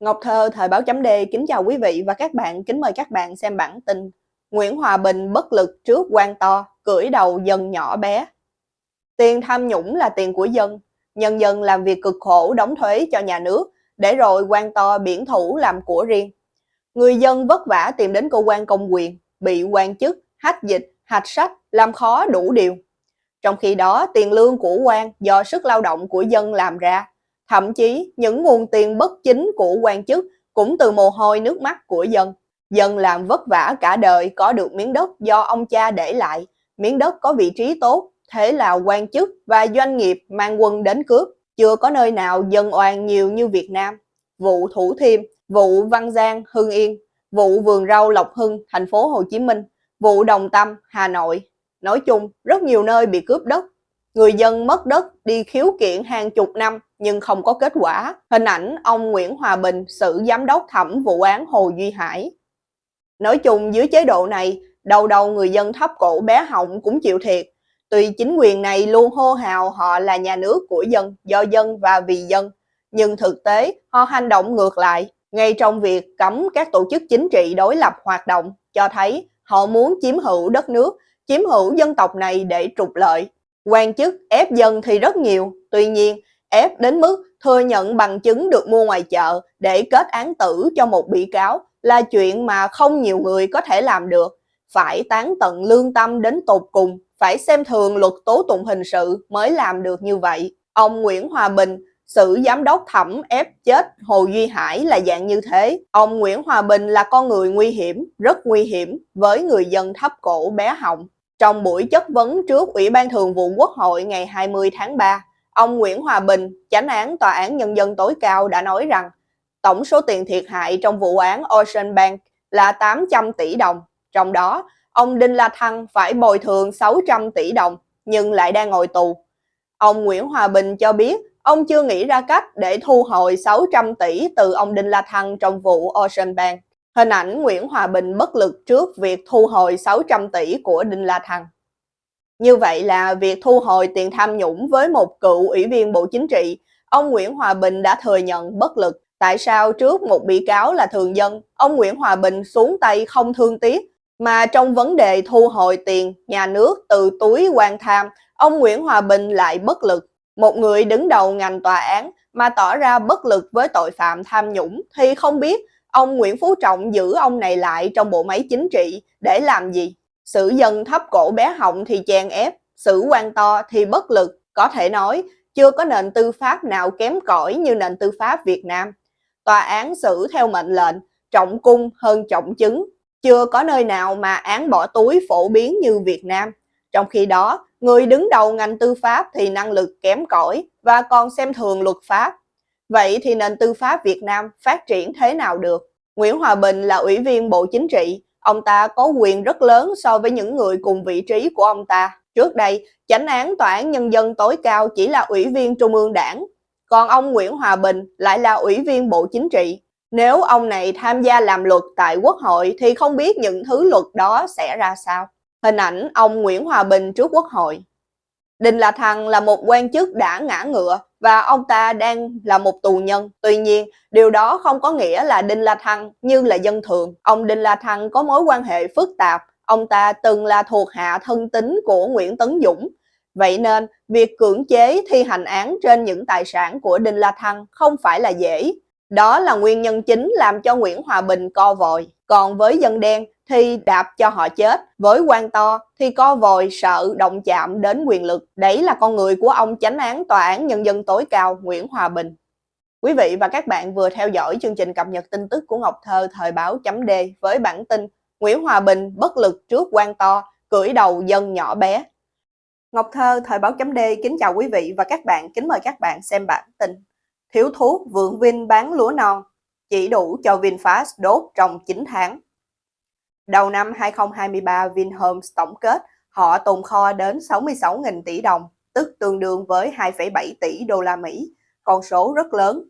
Ngọc Thơ, Thời báo chấm D kính chào quý vị và các bạn, kính mời các bạn xem bản tin Nguyễn Hòa Bình bất lực trước quan to, cưỡi đầu dân nhỏ bé Tiền tham nhũng là tiền của dân, nhân dân làm việc cực khổ đóng thuế cho nhà nước, để rồi quan to biển thủ làm của riêng. Người dân vất vả tìm đến cơ quan công quyền, bị quan chức, hách dịch, hạch sách, làm khó đủ điều. Trong khi đó, tiền lương của quan do sức lao động của dân làm ra, Thậm chí những nguồn tiền bất chính của quan chức cũng từ mồ hôi nước mắt của dân. Dân làm vất vả cả đời có được miếng đất do ông cha để lại, miếng đất có vị trí tốt, thế là quan chức và doanh nghiệp mang quân đến cướp. Chưa có nơi nào dân oan nhiều như Việt Nam. Vụ Thủ Thiêm, vụ Văn Giang, Hưng Yên, vụ Vườn Rau Lộc Hưng, thành phố Hồ Chí Minh, vụ Đồng Tâm, Hà Nội. Nói chung, rất nhiều nơi bị cướp đất. Người dân mất đất đi khiếu kiện hàng chục năm nhưng không có kết quả. Hình ảnh ông Nguyễn Hòa Bình xử giám đốc thẩm vụ án Hồ Duy Hải. Nói chung dưới chế độ này, đầu đầu người dân thấp cổ bé họng cũng chịu thiệt. Tuy chính quyền này luôn hô hào họ là nhà nước của dân, do dân và vì dân, nhưng thực tế họ hành động ngược lại. Ngay trong việc cấm các tổ chức chính trị đối lập hoạt động, cho thấy họ muốn chiếm hữu đất nước, chiếm hữu dân tộc này để trục lợi. Quan chức ép dân thì rất nhiều, tuy nhiên ép đến mức thừa nhận bằng chứng được mua ngoài chợ để kết án tử cho một bị cáo là chuyện mà không nhiều người có thể làm được. Phải tán tận lương tâm đến tột cùng, phải xem thường luật tố tụng hình sự mới làm được như vậy. Ông Nguyễn Hòa Bình, xử giám đốc thẩm ép chết Hồ Duy Hải là dạng như thế. Ông Nguyễn Hòa Bình là con người nguy hiểm, rất nguy hiểm với người dân thấp cổ bé họng. Trong buổi chất vấn trước Ủy ban Thường vụ Quốc hội ngày 20 tháng 3, Ông Nguyễn Hòa Bình, chánh án Tòa án Nhân dân tối cao đã nói rằng tổng số tiền thiệt hại trong vụ án Ocean Bank là 800 tỷ đồng. Trong đó, ông Đinh La Thăng phải bồi thường 600 tỷ đồng nhưng lại đang ngồi tù. Ông Nguyễn Hòa Bình cho biết ông chưa nghĩ ra cách để thu hồi 600 tỷ từ ông Đinh La Thăng trong vụ Ocean Bank. Hình ảnh Nguyễn Hòa Bình bất lực trước việc thu hồi 600 tỷ của Đinh La Thăng. Như vậy là việc thu hồi tiền tham nhũng với một cựu ủy viên Bộ Chính trị, ông Nguyễn Hòa Bình đã thừa nhận bất lực. Tại sao trước một bị cáo là thường dân, ông Nguyễn Hòa Bình xuống tay không thương tiếc, mà trong vấn đề thu hồi tiền nhà nước từ túi quan tham, ông Nguyễn Hòa Bình lại bất lực. Một người đứng đầu ngành tòa án mà tỏ ra bất lực với tội phạm tham nhũng thì không biết ông Nguyễn Phú Trọng giữ ông này lại trong bộ máy chính trị để làm gì? Sử dân thấp cổ bé họng thì chèn ép, sử quan to thì bất lực, có thể nói chưa có nền tư pháp nào kém cỏi như nền tư pháp Việt Nam. Tòa án xử theo mệnh lệnh, trọng cung hơn trọng chứng, chưa có nơi nào mà án bỏ túi phổ biến như Việt Nam. Trong khi đó, người đứng đầu ngành tư pháp thì năng lực kém cỏi và còn xem thường luật pháp. Vậy thì nền tư pháp Việt Nam phát triển thế nào được? Nguyễn Hòa Bình là ủy viên Bộ Chính trị, Ông ta có quyền rất lớn so với những người cùng vị trí của ông ta. Trước đây, chánh án Tòa án Nhân dân tối cao chỉ là ủy viên Trung ương đảng, còn ông Nguyễn Hòa Bình lại là ủy viên Bộ Chính trị. Nếu ông này tham gia làm luật tại Quốc hội thì không biết những thứ luật đó sẽ ra sao. Hình ảnh ông Nguyễn Hòa Bình trước Quốc hội. Đinh La Thăng là một quan chức đã ngã ngựa và ông ta đang là một tù nhân. Tuy nhiên, điều đó không có nghĩa là Đinh La Thăng như là dân thường. Ông Đinh La Thăng có mối quan hệ phức tạp. Ông ta từng là thuộc hạ thân tín của Nguyễn Tấn Dũng. Vậy nên, việc cưỡng chế thi hành án trên những tài sản của Đinh La Thăng không phải là dễ. Đó là nguyên nhân chính làm cho Nguyễn Hòa Bình co vòi. Còn với dân đen thì đạp cho họ chết. Với quan to thì co vòi sợ động chạm đến quyền lực. Đấy là con người của ông chánh án Tòa án Nhân dân tối cao Nguyễn Hòa Bình. Quý vị và các bạn vừa theo dõi chương trình cập nhật tin tức của Ngọc Thơ thời báo chấm D với bản tin Nguyễn Hòa Bình bất lực trước quan to, cưỡi đầu dân nhỏ bé. Ngọc Thơ thời báo chấm D kính chào quý vị và các bạn, kính mời các bạn xem bản tin. Thiếu thuốc vượng Vinh bán lúa non, chỉ đủ cho VinFast đốt trong 9 tháng. Đầu năm 2023, Vinhomes tổng kết họ tồn kho đến 66.000 tỷ đồng, tức tương đương với 2,7 tỷ đô la Mỹ, con số rất lớn.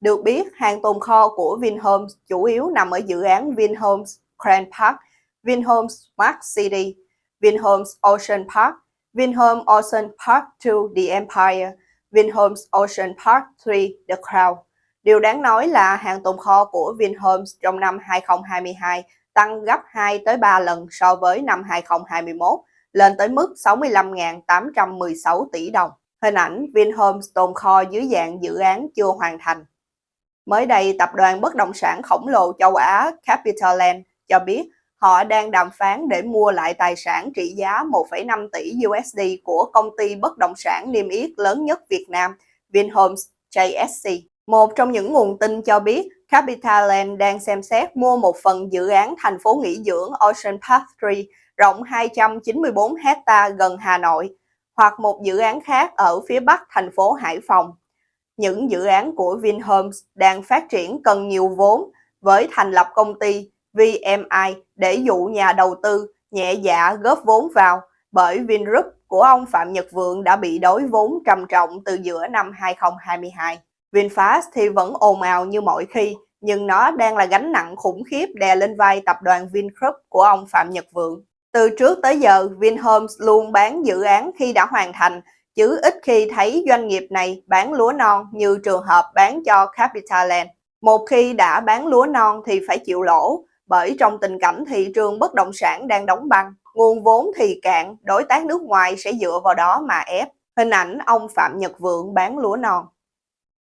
Được biết, hàng tồn kho của Vinhomes chủ yếu nằm ở dự án Vinhomes Grand Park, Vinhomes Smart City, Vinhomes Ocean Park, Vinhomes Ocean Park 2 The Empire, Vinhomes Ocean Park 3 The Crown. Điều đáng nói là hàng tồn kho của Vinhomes trong năm 2022 tăng gấp 2 tới 3 lần so với năm 2021, lên tới mức 65.816 tỷ đồng. Hình ảnh Vinhomes tồn kho dưới dạng dự án chưa hoàn thành. Mới đây, tập đoàn bất động sản khổng lồ châu Á Capitaland cho biết họ đang đàm phán để mua lại tài sản trị giá 1,5 tỷ USD của công ty bất động sản niêm yết lớn nhất Việt Nam, Vinhomes JSC. Một trong những nguồn tin cho biết Capitaland đang xem xét mua một phần dự án thành phố nghỉ dưỡng Ocean Park 3 rộng 294 hecta gần Hà Nội, hoặc một dự án khác ở phía bắc thành phố Hải Phòng. Những dự án của Vinhomes đang phát triển cần nhiều vốn với thành lập công ty VMI để dụ nhà đầu tư nhẹ dạ góp vốn vào bởi Vingroup của ông Phạm Nhật Vượng đã bị đối vốn trầm trọng từ giữa năm 2022. VinFast thì vẫn ồn ào như mọi khi, nhưng nó đang là gánh nặng khủng khiếp đè lên vai tập đoàn Vingroup của ông Phạm Nhật Vượng. Từ trước tới giờ, Vinhomes luôn bán dự án khi đã hoàn thành, chứ ít khi thấy doanh nghiệp này bán lúa non như trường hợp bán cho Capitaland. Một khi đã bán lúa non thì phải chịu lỗ, bởi trong tình cảnh thị trường bất động sản đang đóng băng, nguồn vốn thì cạn, đối tác nước ngoài sẽ dựa vào đó mà ép. Hình ảnh ông Phạm Nhật Vượng bán lúa non.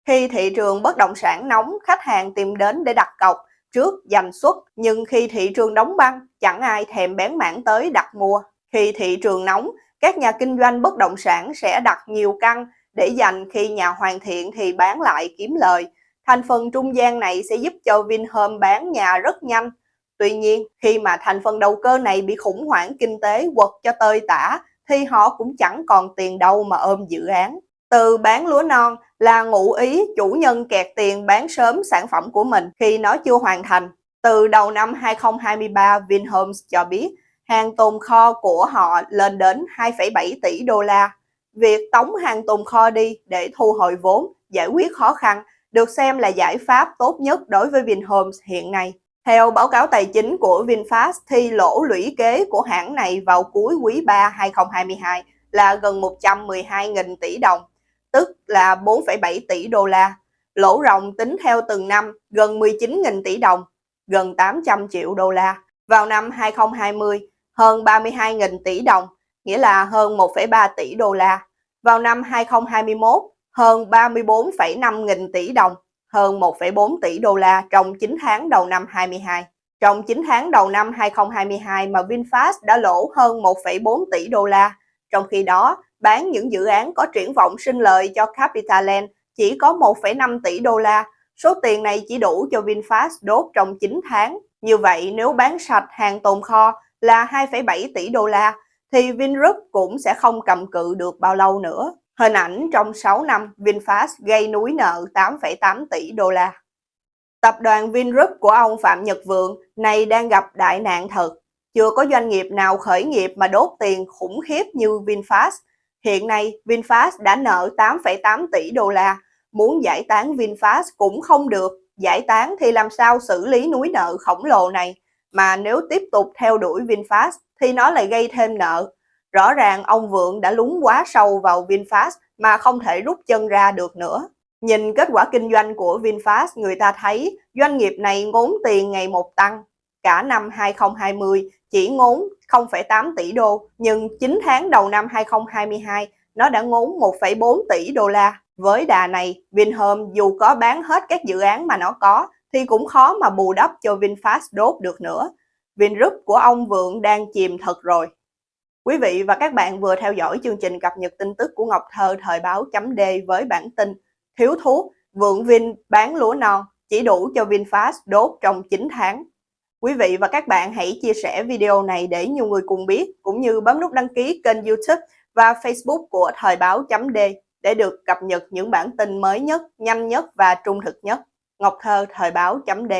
Khi thị trường bất động sản nóng, khách hàng tìm đến để đặt cọc trước giành suất, nhưng khi thị trường đóng băng, chẳng ai thèm bén mảng tới đặt mua. Khi thị trường nóng, các nhà kinh doanh bất động sản sẽ đặt nhiều căn để dành khi nhà hoàn thiện thì bán lại kiếm lời. Thành phần trung gian này sẽ giúp cho Vinhome bán nhà rất nhanh. Tuy nhiên, khi mà thành phần đầu cơ này bị khủng hoảng kinh tế quật cho tơi tả, thì họ cũng chẳng còn tiền đâu mà ôm dự án. Từ bán lúa non là ngụ ý chủ nhân kẹt tiền bán sớm sản phẩm của mình khi nó chưa hoàn thành. Từ đầu năm 2023, Vinhomes cho biết hàng tồn kho của họ lên đến 2,7 tỷ đô la. Việc tống hàng tồn kho đi để thu hồi vốn, giải quyết khó khăn được xem là giải pháp tốt nhất đối với Vinhomes hiện nay. Theo báo cáo tài chính của VinFast thì lỗ lũy kế của hãng này vào cuối quý 3 2022 là gần 112.000 tỷ đồng, tức là 4,7 tỷ đô la. Lỗ ròng tính theo từng năm gần 19.000 tỷ đồng, gần 800 triệu đô la. Vào năm 2020, hơn 32.000 tỷ đồng, nghĩa là hơn 1,3 tỷ đô la. Vào năm 2021, hơn 34,5 nghìn tỷ đồng, hơn 1,4 tỷ đô la trong 9 tháng đầu năm 22. Trong 9 tháng đầu năm 2022 mà VinFast đã lỗ hơn 1,4 tỷ đô la. Trong khi đó, bán những dự án có triển vọng sinh lời cho Capitaland chỉ có 1,5 tỷ đô la. Số tiền này chỉ đủ cho VinFast đốt trong 9 tháng. Như vậy, nếu bán sạch hàng tồn kho là 2,7 tỷ đô la, thì Vingroup cũng sẽ không cầm cự được bao lâu nữa. Hình ảnh trong 6 năm, VinFast gây núi nợ 8,8 tỷ đô la. Tập đoàn Vingroup của ông Phạm Nhật Vượng này đang gặp đại nạn thật. Chưa có doanh nghiệp nào khởi nghiệp mà đốt tiền khủng khiếp như VinFast. Hiện nay, VinFast đã nợ 8,8 tỷ đô la. Muốn giải tán VinFast cũng không được. Giải tán thì làm sao xử lý núi nợ khổng lồ này? Mà nếu tiếp tục theo đuổi VinFast thì nó lại gây thêm nợ. Rõ ràng ông Vượng đã lún quá sâu vào VinFast mà không thể rút chân ra được nữa. Nhìn kết quả kinh doanh của VinFast, người ta thấy doanh nghiệp này ngốn tiền ngày một tăng. Cả năm 2020 chỉ ngốn 0,8 tỷ đô, nhưng 9 tháng đầu năm 2022 nó đã ngốn 1,4 tỷ đô la. Với đà này, Vinhome dù có bán hết các dự án mà nó có thì cũng khó mà bù đắp cho VinFast đốt được nữa. Vingroup của ông Vượng đang chìm thật rồi. Quý vị và các bạn vừa theo dõi chương trình cập nhật tin tức của Ngọc Thơ thời báo chấm D với bản tin Thiếu thuốc, Vượng Vin bán lúa non chỉ đủ cho VinFast đốt trong 9 tháng. Quý vị và các bạn hãy chia sẻ video này để nhiều người cùng biết, cũng như bấm nút đăng ký kênh youtube và facebook của thời báo D để được cập nhật những bản tin mới nhất, nhanh nhất và trung thực nhất. Ngọc Thơ thời báo D